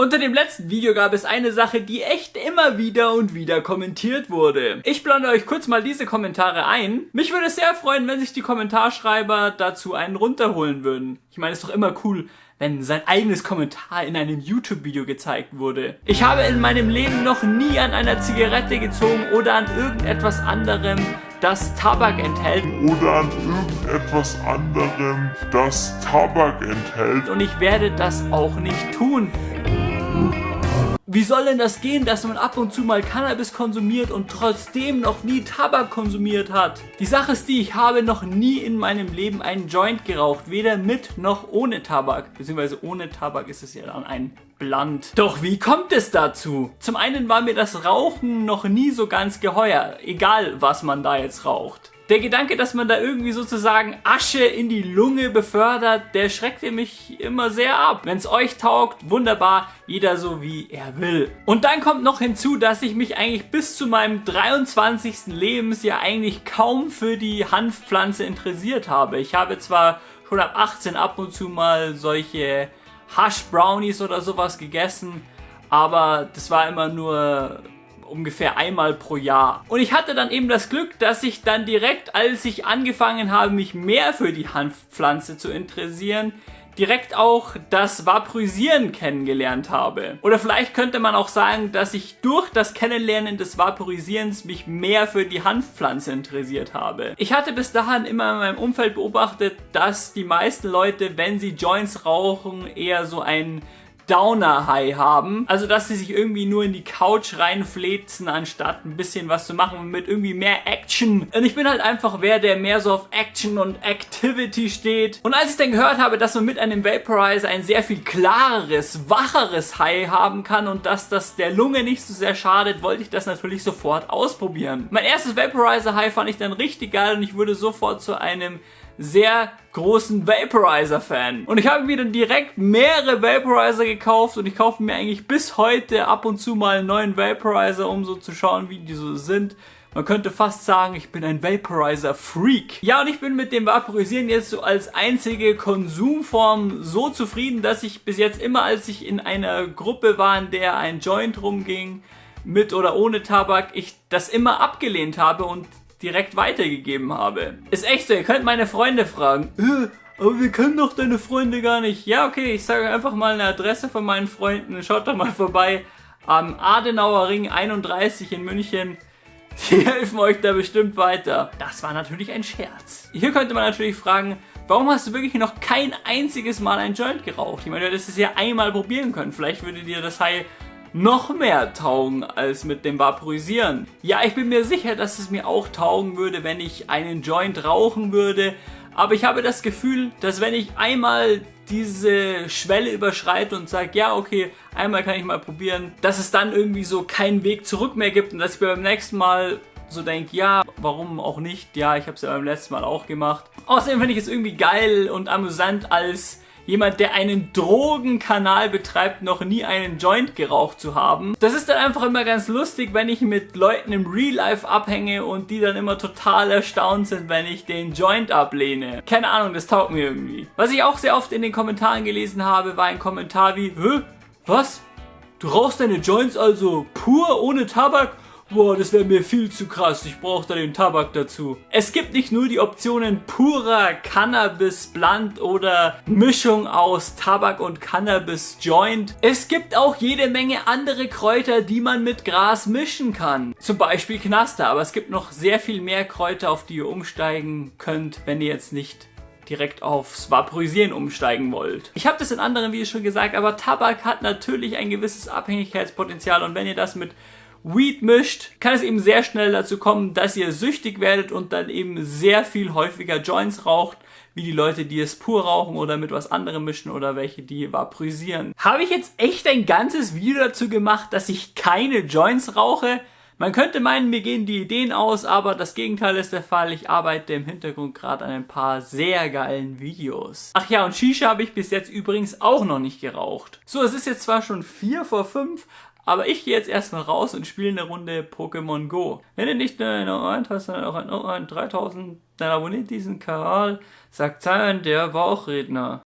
Unter dem letzten Video gab es eine Sache, die echt immer wieder und wieder kommentiert wurde. Ich blende euch kurz mal diese Kommentare ein. Mich würde es sehr freuen, wenn sich die Kommentarschreiber dazu einen runterholen würden. Ich meine, es ist doch immer cool, wenn sein eigenes Kommentar in einem YouTube-Video gezeigt wurde. Ich habe in meinem Leben noch nie an einer Zigarette gezogen oder an irgendetwas anderem, das Tabak enthält. Oder an irgendetwas anderem, das Tabak enthält. Und ich werde das auch nicht tun. Wie soll denn das gehen, dass man ab und zu mal Cannabis konsumiert und trotzdem noch nie Tabak konsumiert hat? Die Sache ist die, ich habe noch nie in meinem Leben einen Joint geraucht, weder mit noch ohne Tabak. Beziehungsweise ohne Tabak ist es ja dann ein Blunt. Doch wie kommt es dazu? Zum einen war mir das Rauchen noch nie so ganz geheuer, egal was man da jetzt raucht. Der Gedanke, dass man da irgendwie sozusagen Asche in die Lunge befördert, der schreckte mich immer sehr ab. Wenn es euch taugt, wunderbar, jeder so wie er will. Und dann kommt noch hinzu, dass ich mich eigentlich bis zu meinem 23. Lebensjahr eigentlich kaum für die Hanfpflanze interessiert habe. Ich habe zwar schon ab 18 ab und zu mal solche Hush Brownies oder sowas gegessen, aber das war immer nur ungefähr einmal pro Jahr. Und ich hatte dann eben das Glück, dass ich dann direkt, als ich angefangen habe, mich mehr für die Hanfpflanze zu interessieren, direkt auch das Vaporisieren kennengelernt habe. Oder vielleicht könnte man auch sagen, dass ich durch das Kennenlernen des Vaporisierens mich mehr für die Hanfpflanze interessiert habe. Ich hatte bis dahin immer in meinem Umfeld beobachtet, dass die meisten Leute, wenn sie Joints rauchen, eher so ein Downer-High haben. Also, dass sie sich irgendwie nur in die Couch reinflezen, anstatt ein bisschen was zu machen mit irgendwie mehr Action. Und ich bin halt einfach wer, der mehr so auf Action und Activity steht. Und als ich dann gehört habe, dass man mit einem Vaporizer ein sehr viel klareres, wacheres High haben kann und dass das der Lunge nicht so sehr schadet, wollte ich das natürlich sofort ausprobieren. Mein erstes Vaporizer High fand ich dann richtig geil und ich wurde sofort zu einem sehr großen Vaporizer-Fan. Und ich habe mir dann direkt mehrere Vaporizer gekauft und ich kaufe mir eigentlich bis heute ab und zu mal einen neuen Vaporizer, um so zu schauen, wie die so sind. Man könnte fast sagen, ich bin ein Vaporizer-Freak. Ja, und ich bin mit dem Vaporisieren jetzt so als einzige Konsumform so zufrieden, dass ich bis jetzt immer, als ich in einer Gruppe war, in der ein Joint rumging, mit oder ohne Tabak, ich das immer abgelehnt habe und direkt weitergegeben habe. Ist echt so, ihr könnt meine Freunde fragen. Äh, aber wir können doch deine Freunde gar nicht. Ja, okay, ich sage einfach mal eine Adresse von meinen Freunden. Schaut doch mal vorbei am Adenauer Ring 31 in München. Die helfen euch da bestimmt weiter. Das war natürlich ein Scherz. Hier könnte man natürlich fragen, warum hast du wirklich noch kein einziges Mal ein Joint geraucht? Ich meine, du hättest es ja einmal probieren können. Vielleicht würde dir das High noch mehr taugen als mit dem Vaporisieren. Ja, ich bin mir sicher, dass es mir auch taugen würde, wenn ich einen Joint rauchen würde. Aber ich habe das Gefühl, dass wenn ich einmal diese Schwelle überschreite und sage, ja, okay, einmal kann ich mal probieren, dass es dann irgendwie so keinen Weg zurück mehr gibt und dass ich beim nächsten Mal so denke, ja, warum auch nicht? Ja, ich habe es ja beim letzten Mal auch gemacht. Außerdem finde ich es irgendwie geil und amüsant als jemand, der einen Drogenkanal betreibt, noch nie einen Joint geraucht zu haben. Das ist dann einfach immer ganz lustig, wenn ich mit Leuten im Real Life abhänge und die dann immer total erstaunt sind, wenn ich den Joint ablehne. Keine Ahnung, das taugt mir irgendwie. Was ich auch sehr oft in den Kommentaren gelesen habe, war ein Kommentar wie, Hä? Was? Du rauchst deine Joints also pur ohne Tabak? Boah, das wäre mir viel zu krass, ich brauche da den Tabak dazu. Es gibt nicht nur die Optionen purer Cannabis Blunt oder Mischung aus Tabak und Cannabis Joint. Es gibt auch jede Menge andere Kräuter, die man mit Gras mischen kann. Zum Beispiel Knaster, aber es gibt noch sehr viel mehr Kräuter, auf die ihr umsteigen könnt, wenn ihr jetzt nicht direkt aufs Vaporisieren umsteigen wollt. Ich habe das in anderen Videos schon gesagt, aber Tabak hat natürlich ein gewisses Abhängigkeitspotenzial und wenn ihr das mit Weed mischt, kann es eben sehr schnell dazu kommen, dass ihr süchtig werdet und dann eben sehr viel häufiger Joints raucht, wie die Leute, die es pur rauchen oder mit was anderem mischen oder welche, die vaporisieren. Habe ich jetzt echt ein ganzes Video dazu gemacht, dass ich keine Joints rauche? Man könnte meinen, mir gehen die Ideen aus, aber das Gegenteil ist der Fall. Ich arbeite im Hintergrund gerade an ein paar sehr geilen Videos. Ach ja, und Shisha habe ich bis jetzt übrigens auch noch nicht geraucht. So, es ist jetzt zwar schon 4 vor 5, aber ich gehe jetzt erstmal raus und spiele eine Runde Pokémon Go. Wenn du nicht nur eine Ohren hast, sondern auch ein Ohren 3000, dann abonniert diesen Kanal, sagt Zion, der war auch Redner.